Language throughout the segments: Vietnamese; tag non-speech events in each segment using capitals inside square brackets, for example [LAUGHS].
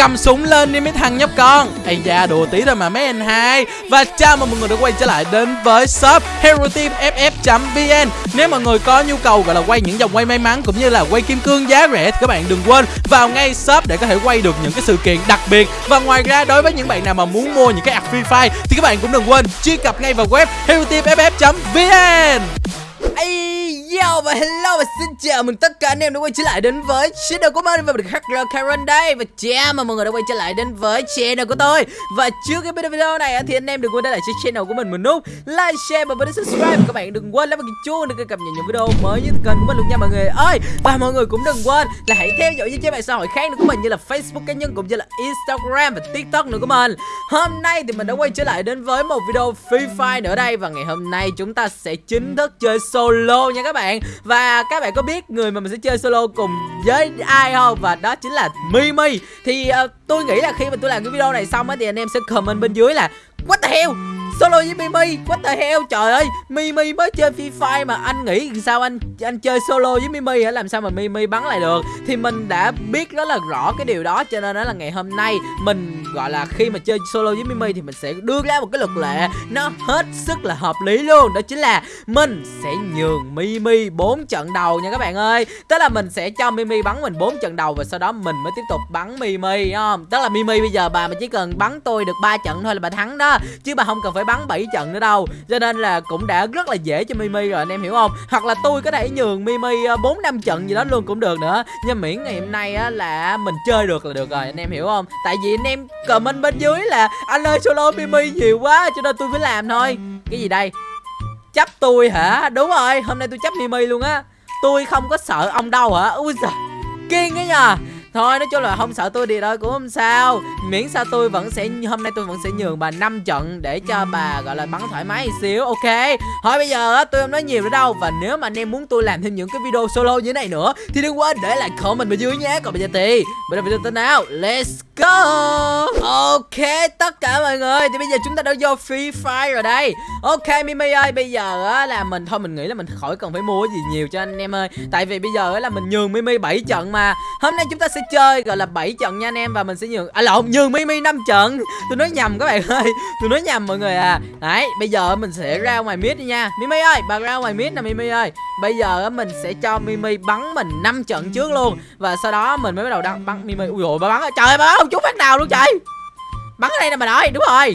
cầm súng lên đi mấy thằng nhóc con. Ây da đùa tí thôi mà mấy anh hai. Và chào mừng mọi người đã quay trở lại đến với shop hero team ff vn nếu mọi người có nhu cầu gọi là quay những dòng quay may mắn cũng như là quay kim cương giá rẻ thì các bạn đừng quên vào ngay shop để có thể quay được những cái sự kiện đặc biệt. Và ngoài ra đối với những bạn nào mà muốn mua những cái ạc free fire thì các bạn cũng đừng quên truy cập ngay vào web hero team ff vn Ây, Yo, và hello và xin chào mừng tất cả anh em đã quay trở lại đến với channel của mình và mình là Karen đây. Và chào mừng mọi người đã quay trở lại đến với channel của tôi. Và trước cái video này thì anh em đừng quên để lại cho channel của mình một nút like, share và bấm subscribe. Các bạn đừng quên bấm cái chuông để cập nhật những video mới nhất kênh của mình luôn nha mọi người ơi. Và mọi người cũng đừng quên là hãy theo dõi những trang mạng xã hội khác nữa của mình như là Facebook cá nhân cũng như là Instagram và TikTok nữa của mình. Hôm nay thì mình đã quay trở lại đến với một video Free Fire nữa đây. Và ngày hôm nay chúng ta sẽ chính thức chơi solo nha các bạn. Và các bạn có biết người mà mình sẽ chơi solo cùng với ai không? Và đó chính là Mimi. Thì uh, tôi nghĩ là khi mà tôi làm cái video này xong á Thì anh em sẽ comment bên dưới là What the hell? Solo với Mimi. What the hell? Trời ơi, Mimi mới chơi Free Fire mà anh nghĩ sao anh anh chơi solo với Mimi hả? Làm sao mà Mimi bắn lại được? Thì mình đã biết rất là rõ cái điều đó, cho nên đó là ngày hôm nay mình, gọi là, khi mà chơi solo với Mimi thì mình sẽ đưa ra một cái luật lệ. Nó hết sức là hợp lý luôn. Đó chính là mình sẽ nhường Mimi 4 trận đầu nha các bạn ơi. Tức là mình sẽ cho Mimi bắn mình 4 trận đầu và sau đó mình mới tiếp tục bắn Mimi không? Tức là Mimi bây giờ bà mà chỉ cần bắn tôi được 3 trận thôi là bà thắng đó. Chứ bà không cần phải bắn 7 trận nữa đâu. Cho nên là cũng đã rất là dễ cho Mimi rồi, anh em hiểu không? Hoặc là tôi có thể nhường Mimi ờ, bốn năm trận gì đó luôn cũng được nữa. Nhưng miễn ngày hôm nay á là mình chơi được là được rồi, anh em hiểu không? Tại vì anh em comment bên dưới là anh ơi, solo Mimi nhiều quá, cho nên tôi phải làm thôi. Cái gì đây? Chấp tôi hả? Đúng rồi, hôm nay tôi chấp Mimi luôn á. Tôi không có sợ ông đâu hả? Ui giời kiên cái nhờ Thôi, nói chung là không sợ tôi đi đâu, cũng không sao. Miễn sao tôi vẫn sẽ, Hôm nay tôi vẫn sẽ nhường bà 5 trận Để cho bà, gọi là, bắn thoải mái một xíu, Ok? Thôi, bây giờ tôi không nói nhiều nữa đâu. Và nếu mà anh em muốn tôi làm thêm những cái video solo như thế này nữa, Thì đừng quên để lại comment bên dưới nhé. Còn bây giờ thì, Bây giờ video tới nào. Let's go Ok, tất cả mọi người, Thì bây giờ chúng ta đã vô Free Fire rồi đây. Ok, Mimi ơi, bây giờ á là mình, Thôi mình nghĩ là mình khỏi cần phải mua gì nhiều cho anh em ơi. Tại vì bây giờ á là mình nhường Mimi 7 trận mà. Hôm nay chúng ta sẽ chơi, gọi là 7 trận nha anh em, Và mình sẽ nhường À lộn, nhường Mimi 5 trận. Tôi nói nhầm các bạn ơi Tôi nói nhầm mọi người à. Đấy, bây giờ mình sẽ ra ngoài mid đi nha. Mimi ơi, bà ra ngoài mid nè, Mimi ơi. Bây giờ mình sẽ cho Mimi bắn mình 5 trận trước luôn. Và sau đó mình mới bắt đầu đăng bắn Mimi. Ui dồi, bà bắn Trời ơi, bà bắn chút phát nào luôn trời. Bắn ở đây nè bà nội đúng rồi.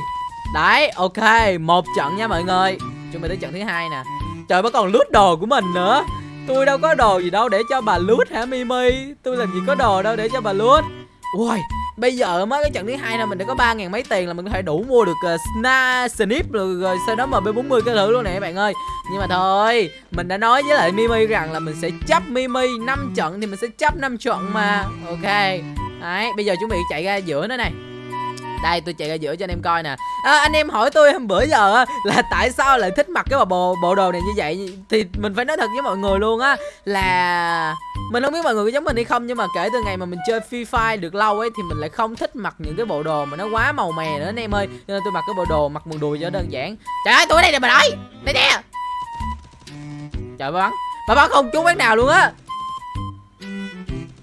Đấy ok một trận nha mọi người. Chuẩn bị tới trận thứ hai nè. Trời bà còn lút đồ của mình nữa. Tôi đâu có đồ gì đâu để cho bà lút hả Mimi? Tôi làm gì có đồ đâu để cho bà lút Ui Bây giờ mới cái trận thứ hai thôi mình đã có ba ngàn mấy tiền là mình có thể đủ mua được uh, Sna Snip rồi, rồi sau đó MB40 cái thứ luôn nè các bạn ơi. Nhưng mà thôi Mình đã nói với lại Mimi rằng là mình sẽ chấp Mimi 5 trận thì mình sẽ chấp 5 trận mà. Ok Đấy bây giờ chuẩn bị chạy ra giữa nó này. Đây tôi chạy ra giữa cho anh em coi nè. À, anh em hỏi tôi hôm bữa giờ là tại sao lại thích mặc cái bộ bộ đồ này như vậy? Thì mình phải nói thật với mọi người luôn á là mình không biết mọi người có giống mình hay không nhưng mà kể từ ngày mà mình chơi Free Fire được lâu ấy thì mình lại không thích mặc những cái bộ đồ mà nó quá màu mè nữa anh em ơi. Cho nên tôi mặc cái bộ đồ mặc quần đùi cho đơn giản. Trời ơi tôi ở đây nè bà nói đây nè. Trời bà bắn. Bà bắn không trúng bắn nào luôn á.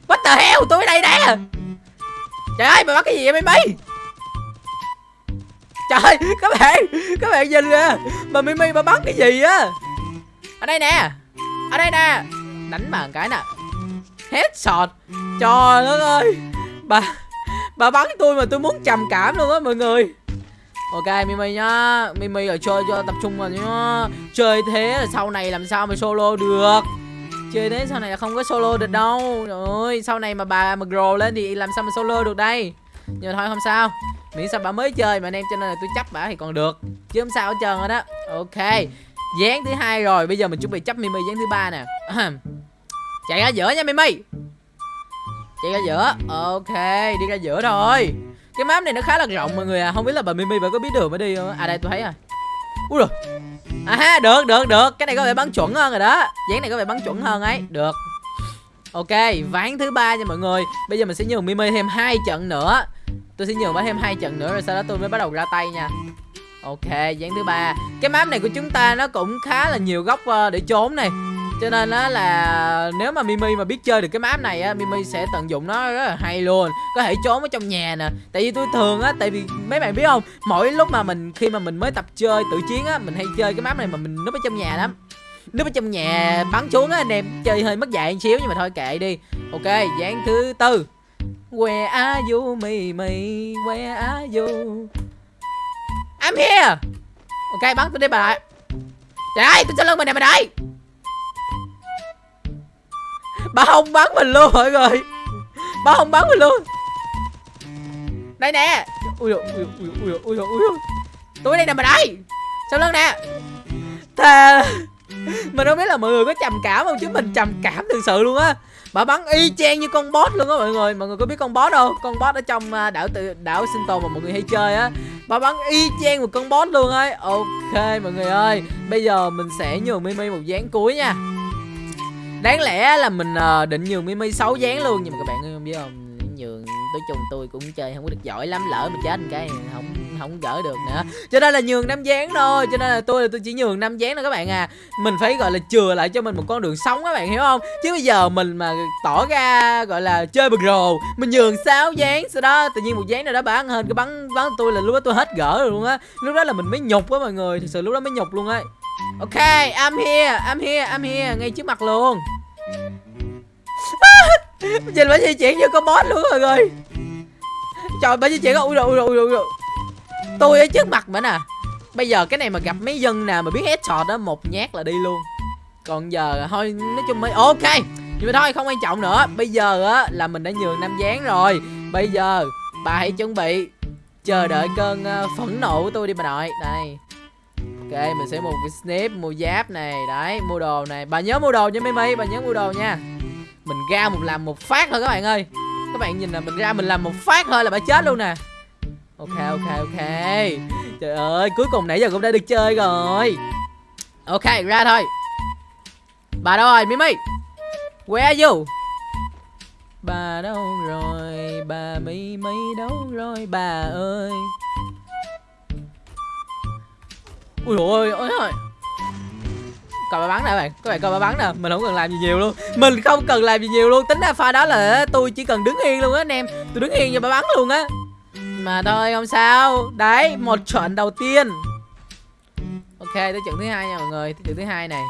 What the hell? Tôi ở đây nè trời ơi bà bắn cái gì vậy Mimi Trời các bạn Các bạn nhìn kìa. Mày Mimi bà bắn cái gì á? Ở đây nè, Ở đây nè. Đánh bà cái nè. Headshot. Trời đất ơi. Bà Bà bắn tôi mà tôi muốn trầm cảm luôn á, mọi người. Ok Mimi nhá. Mimi ở chơi cho tập trung vào nhá. Chơi thế là sau này làm sao mà solo được? Chơi thế sau này là không có solo được đâu. Trời ơi Sau này mà bà mà grow lên thì làm sao mà solo được đây? Nhưng mà thôi không sao. Miễn sao bà mới chơi mà anh em cho nên là tôi chấp bà thì còn được. Chứ không sao hết trơn rồi đó. Ok dáng thứ hai rồi. Bây giờ mình chuẩn bị chấp mimi dáng thứ ba nè. Chạy ra giữa nha mimi. Chạy ra giữa. Ok đi ra giữa thôi cái map này nó khá là rộng mọi người à. Không biết là bà mimi bà có biết đường mới đi không à đây tôi thấy rồi. Ui rồi à ha, được được được. Cái này có vẻ bắn chuẩn hơn rồi đó. Dáng này có vẻ bắn chuẩn hơn ấy. Được. Ok, ván thứ ba nha mọi người. Bây giờ mình sẽ nhường mimi thêm hai trận nữa. Tôi sẽ nhường bà thêm hai trận nữa rồi sau đó tôi mới bắt đầu ra tay nha. Ok dáng thứ ba. Cái map này của chúng ta nó cũng khá là nhiều góc ờ, để trốn này cho nên á là nếu mà Mimi mà biết chơi được cái map này á, Mimi sẽ tận dụng nó rất là hay luôn. Có thể trốn ở trong nhà nè. Tại vì tôi thường á, tại vì mấy bạn biết không, mỗi lúc mà mình, khi mà mình mới tập chơi tự chiến á, mình hay chơi cái map này mà mình núp ở trong nhà lắm. Núp ở trong nhà, bắn xuống á, anh em chơi hơi mất dạy một xíu nhưng mà thôi kệ đi. Ok dáng thứ tư. Where are you, Mimi? Where are you? I'm here. Ok, bắn tôi đi bà lại Trời ơi, tôi sẽ lưng mình nè mình đây Bà không bắn mình luôn mọi người. Bà không bắn mình luôn. Đây nè. Ui dồi, ui dồi, ui dồi, ui dồi, ui dồi. Tôi đây nè bà đây. Sao lưng nè. Thà Mình không biết là mọi người có trầm cảm không? Chứ mình trầm cảm thực sự luôn á. Bà bắn y chang như con boss luôn á mọi người. Mọi người có biết con boss đâu? Con boss ở trong à, đảo tự đảo sinh tồn mà mọi người hay chơi á. Bà bắn y chang một con boss luôn ấy. Ok mọi người ơi. Bây giờ mình sẽ nhường Mimi một dáng cuối nha. Đáng lẽ là mình uh, định nhường Mimi xấu dáng luôn Nhưng mà các bạn không biết không? Nhường tới chung tôi cũng chơi không có được giỏi lắm Lỡ mà chết một cái không không gỡ được nữa. Cho nên là nhường năm dáng thôi Cho nên là tôi là tôi chỉ nhường năm dáng thôi các bạn à. Mình phải gọi là chừa lại cho mình một con đường sống các bạn hiểu không? Chứ bây giờ mình mà tỏ ra gọi là chơi bực rồ Mình nhường sáu dáng Sau đó tự nhiên một dáng nào đó bán hơn cái bắn bắn tôi là lúc đó tôi hết gỡ rồi luôn á. Lúc đó là mình mới nhục á mọi người Thật sự lúc đó mới nhục luôn á. Ok, I'm here, I'm here, I'm here Ngay trước mặt luôn. [LAUGHS] Nhìn bà di chuyển như con boss luôn rồi, người Trời bà di chuyển ui rồi ui rồi ui rồi. Tôi ở trước mặt mà nè. Bây giờ cái này mà gặp mấy dân nè, mà biết headshot đó Một nhát là đi luôn. Còn giờ thôi nói chung mới ok Nhưng mà thôi không quan trọng nữa. Bây giờ á là mình đã nhường Nam Gián rồi. Bây giờ bà hãy chuẩn bị Chờ đợi cơn uh, phẫn nộ của tôi đi bà nội. Đây. Ok, mình sẽ mua cái snip Mua giáp này, Đấy, mua đồ này. Bà nhớ mua đồ nha, Mimi, Bà nhớ mua đồ nha. Mình ra một làm một phát thôi các bạn ơi. Các bạn nhìn là mình ra mình làm một phát thôi là bà chết luôn nè. Ok ok ok. Trời ơi, cuối cùng nãy giờ cũng đã được chơi rồi. Ok, ra thôi. Bà đâu rồi, Mimi? Where are you? Bà đâu rồi? Bà Mimi đâu rồi, bà ơi? Ui ôi ôi ôi Coi bà bắn nè bạn, Các bạn coi bà bắn nè, Mình không cần làm gì nhiều luôn. Mình không cần làm gì nhiều luôn, Tính ra pha đó là tôi chỉ cần đứng yên luôn á, anh em. Tôi đứng yên cho bà bắn luôn á. Mà thôi, không sao. Đấy, một trận đầu tiên. Ok, tới trận thứ hai nha mọi người, Tới trận thứ hai này.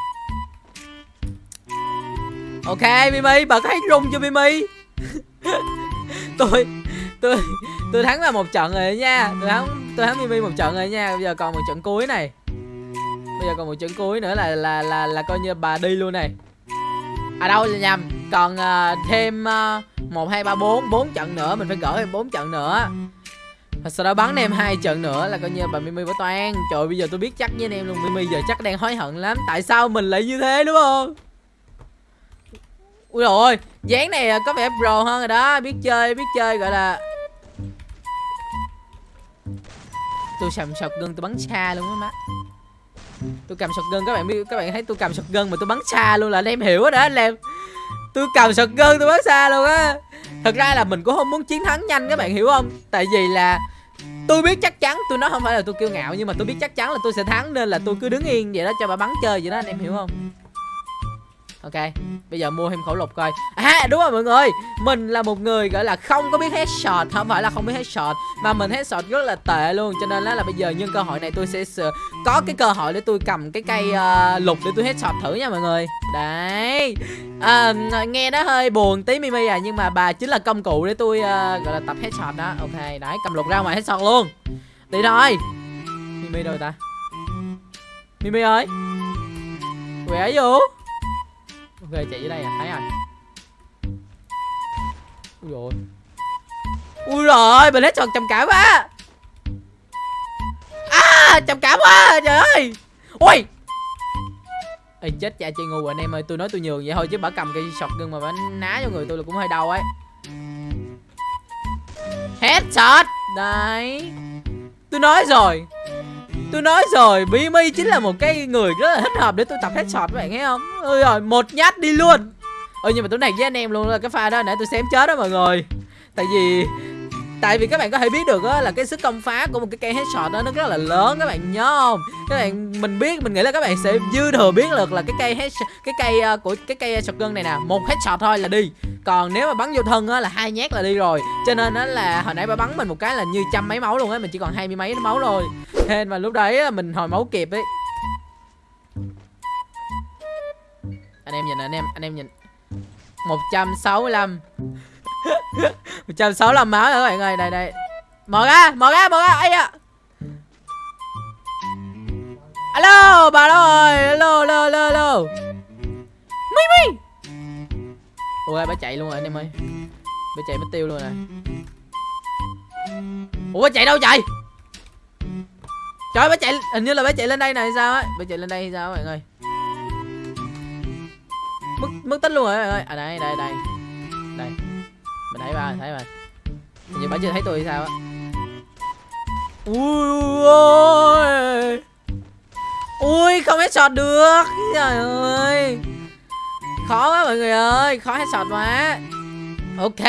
Ok, Mimi bật thấy rung cho Mimi? [LAUGHS] Tôi Tôi Tôi thắng là một trận rồi nha. Tôi thắng tôi thắng Mimi một trận rồi nha. Bây giờ còn một trận cuối này. Bây giờ còn một trận cuối nữa là là là là coi như bà đi luôn này. À đâu là nhầm. Còn uh, thêm à, một hai ba bốn bốn trận nữa Mình phải gỡ thêm bốn trận nữa. Và sau đó bắn em hai trận nữa là coi như bà Mimi bỏ toan Trời bây giờ tôi biết chắc với anh em luôn Mimi giờ chắc đang hối hận lắm. Tại sao mình lại như thế đúng không? Ui rồi dáng này có vẻ pro hơn rồi đó. Biết chơi biết chơi gọi là Tôi sầm sọc gân tôi bắn xa luôn á má. Tôi cầm sọt gân, các bạn biết, các bạn thấy tôi cầm sọt gân mà tôi bắn xa luôn là anh em hiểu đó, anh em. Tôi cầm sọt gân, tôi bắn xa luôn á. Thật ra là mình cũng không muốn chiến thắng nhanh, các bạn hiểu không? Tại vì là tôi biết chắc chắn, tôi nói không phải là tôi kiêu ngạo, nhưng mà tôi biết chắc chắn là tôi sẽ thắng nên là tôi cứ đứng yên vậy đó cho bà bắn chơi vậy đó, anh em hiểu không? Ok Bây giờ mua thêm khẩu lục coi. À đúng rồi mọi người. Mình là một người gọi là không có biết headshot Không phải là không biết headshot Mà mình headshot rất là tệ luôn. Cho nên là, là bây giờ nhân cơ hội này tôi sẽ có cái cơ hội để tôi cầm cái cây uh, lục để tôi headshot thử nha mọi người. Đấy. À, Nghe nó hơi buồn tí Mimi à Nhưng mà bà chính là công cụ để tôi uh, gọi là tập headshot đó. Ok đấy cầm lục ra ngoài headshot luôn. Đi thôi. Mimi đâu ta? Mimi ơi. Where are you Ok chạy dưới đây à thấy rồi. Ui rồi Ui rồi mình hết tròn trầm cảm quá. À trầm cảm quá, trời ơi. Ui. Ê, chết cha chơi ngu, anh em ơi, tôi nói tôi nhường vậy thôi chứ bả cầm cây sọt gân mà bả ná cho người tôi là cũng hơi đau ấy. Headshot Đấy. Tôi nói rồi. Tôi nói rồi Mimi chính là một cái người rất là thích hợp để tôi tập headshot các bạn thấy không? Ôi rồi một nhát đi luôn. Ơi nhưng mà tôi này với anh em luôn là cái pha đó, nãy tôi xém chết đó mọi người. Tại vì tại vì các bạn có thể biết được á là cái sức công phá của một cái cây headshot đó nó rất là lớn các bạn nhớ không? Các bạn mình biết mình nghĩ là các bạn sẽ dư thừa biết được là cái cây headshot cái cây uh, của cái cây shotgun này nè một headshot thôi là đi. Còn nếu mà bắn vô thân á là hai nhát là đi rồi. Cho nên á là hồi nãy bà bắn mình một cái là như trăm mấy máu luôn á mình chỉ còn hai mươi mấy máu thôi. Hên mà lúc đấy mình hồi máu kịp ấy. Anh em nhìn anh em anh em nhìn. 165 165 máu rồi các bạn ơi đây đây mở ra mở ra mở ra. Ấy à alo, bà đâu rồi alo alo alo alo. Mi mi Ôi bà chạy luôn rồi anh em ơi. Bà chạy mất tiêu luôn rồi. Ủa, bà chạy đâu chạy trời bà chạy, hình như là bà chạy lên đây này hay sao ấy bà chạy lên đây hay sao các bạn ơi mất mất tích luôn rồi các bạn ơi à đây đây đây. Đây mình thấy ba thấy rồi. Nhưng bà chưa thấy tôi sao á. Ui ôi. Ui không headshot được. Trời ơi. Khó quá mọi người ơi khó hết sọt quá. Ok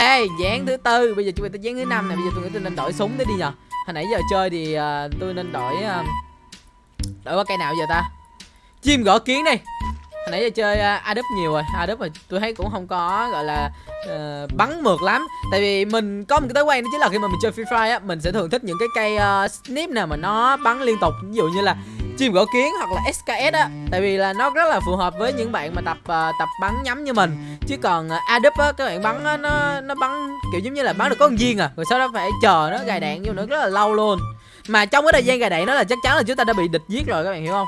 dán thứ tư. Bây giờ chúng ta dán thứ năm này bây giờ tôi nghĩ tôi nên đổi súng để đi nhờ. Hồi nãy giờ chơi thì uh, tôi nên đổi uh, đổi qua cây nào giờ ta? Chim gõ kiến đi nãy giờ chơi uh, nhiều rồi. Adup mà tôi thấy cũng không có gọi là uh, bắn mượt lắm. Tại vì mình có một cái thói quen đó chính là khi mà mình chơi Free Fire á mình sẽ thường thích những cái cây uh, snip nào mà nó bắn liên tục. Ví dụ như là chim gõ kiến hoặc là SKS á. Tại vì là nó rất là phù hợp với những bạn mà tập uh, tập bắn nhắm như mình. Chứ còn uh, Adup á các bạn bắn á, nó nó bắn kiểu giống như là bắn được có con viên à. Rồi sau đó phải chờ nó gài đạn vô nữa rất là lâu luôn. Mà trong cái thời gian gài đạn đó là chắc chắn là chúng ta đã bị địch giết rồi các bạn hiểu không?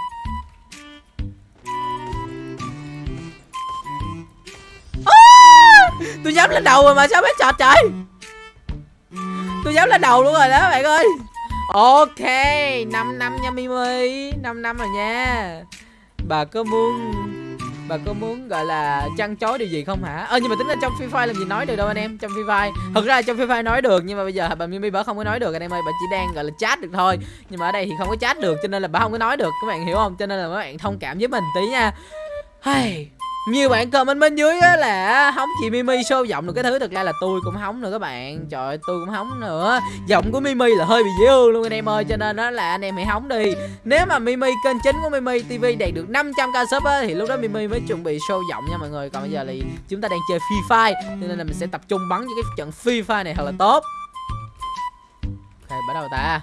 Tôi dám lên đầu rồi mà, sao biết chọt trời? Tôi dám lên đầu luôn rồi đó, bạn ơi. Ok 5 năm nha mimi. 5 năm rồi nha. Bà có muốn, bà có muốn gọi là chăn chối điều gì không hả? Ơ, nhưng mà tính ra trong free fire làm gì nói được đâu anh em, trong free fire. Thật ra trong free fire nói được, nhưng mà bây giờ bà mimi bà không có nói được, anh em ơi, bà chỉ đang gọi là chat được thôi. Nhưng mà ở đây thì không có chat được, cho nên là bà không có nói được. Các bạn hiểu không? Cho nên là các bạn thông cảm với mình tí nha. Hey nhiều bạn comment bên dưới á là hóng chị Mimi show giọng được cái thứ thật ra là tôi cũng hóng nữa các bạn. Trời ơi, tôi cũng hóng nữa. Giọng của Mimi là hơi bị dễ ương luôn anh em ơi, cho nên đó là anh em hãy hóng đi. Nếu mà Mimi, kênh chính của Mimi TV đạt được 500k sub á, thì lúc đó Mimi mới chuẩn bị show giọng nha mọi người. Còn bây giờ thì chúng ta đang chơi Free Fire, cho nên là mình sẽ tập trung bắn những cái trận Free Fire này thật là tốt. Ok bắt đầu ta.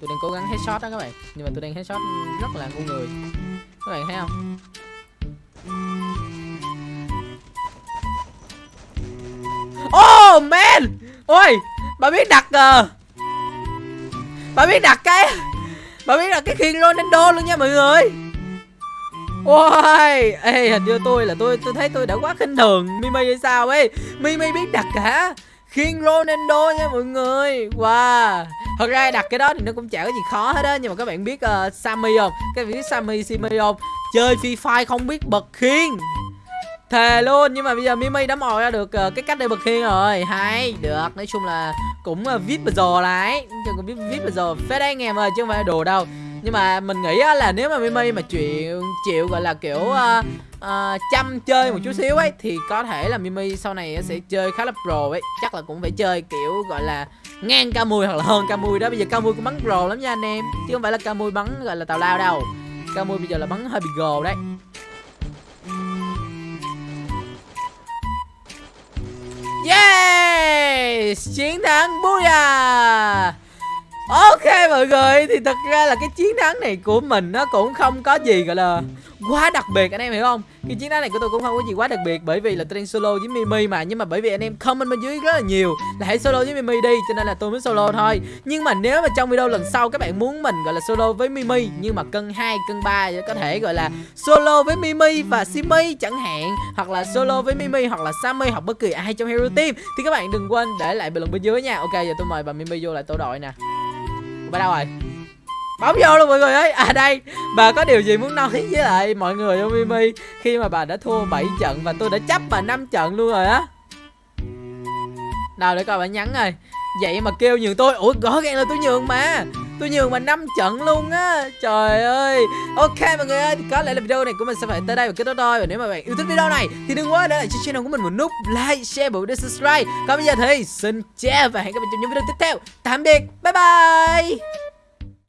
Tôi đang cố gắng headshot đó các bạn, nhưng mà tôi đang headshot rất là ngu người các bạn thấy không? Oh man! Ôi, Bà biết đặt à Bà biết đặt cái, Bà biết đặt cái khiên Ronaldo luôn nha mọi người. Ôi, Ê, hình như tôi là tôi tôi thấy tôi đã quá khinh thường Mimi hay sao ấy. Mimi biết đặt cả khiên Ronaldo nha mọi người. Wow. Thật ra đặt cái đó thì nó cũng chả có gì khó hết á Nhưng mà các bạn biết ờ, uh, Sammy không? Các bạn biết Sammy Simi không? Chơi Free Fire không biết bật khiên. Thề luôn Nhưng mà bây giờ Mimi đã mò ra được uh, cái cách để bật khiên rồi. Hay Được. Nói chung là cũng ờ, uh, vip bờ giờ lại. Cũng biết vip bờ giờ Phết đấy anh em ơi Chứ không phải đồ đâu nhưng mà mình nghĩ là nếu mà Mimi mà chịu chịu gọi là kiểu uh, uh, chăm chơi một chút xíu ấy thì có thể là Mimi sau này sẽ chơi khá là pro ấy. Chắc là cũng phải chơi kiểu gọi là ngang ca mùi hoặc là hơn ca mùi đó. Bây giờ ca mùi cũng bắn pro lắm nha anh em. Chứ không phải là ca mùi bắn gọi là tào lao đâu. Ca mùi bây giờ là bắn hơi bị gồ đấy. Yes! Chiến thắng Booyah! Ok mọi người thì thật ra là cái chiến thắng này của mình nó cũng không có gì gọi là quá đặc biệt anh em hiểu không? Cái chiến thắng này của tôi cũng không có gì quá đặc biệt bởi vì là tôi đang solo với Mimi mà. Nhưng mà bởi vì anh em comment bên dưới rất là nhiều là hãy solo với Mimi đi cho nên là tôi mới solo thôi. Nhưng mà nếu mà trong video lần sau các bạn muốn mình gọi là solo với Mimi nhưng mà cân 2, cân 3 có thể gọi là solo với Mimi và Simi chẳng hạn hoặc là solo với Mimi hoặc là Sammy hoặc bất kỳ ai trong Hero Team thì các bạn đừng quên để lại bình luận bên dưới nha. Ok giờ tôi mời bà Mimi vô lại tổ đội nè ở đâu rồi? Bấm vô luôn mọi người ơi. À đây, bà có điều gì muốn nói với lại mọi người không, mimi? Khi mà bà đã thua 7 trận và tôi đã chấp bà 5 trận luôn rồi á. Nào để coi bà nhắn rồi vậy mà kêu nhường tôi. Ủa rõ ràng là tôi nhường mà tôi nhường mà năm trận luôn á. Trời ơi. Ok, mọi người ơi, thì có lẽ là video này của mình sẽ phải tới đây và kết thúc thôi. Và nếu mà bạn yêu thích video này, thì đừng quên để lại cho channel của mình một nút like, share và video subscribe. Còn bây giờ thì, xin chào và hẹn gặp lại trong những video tiếp theo. Tạm biệt. Bye bye.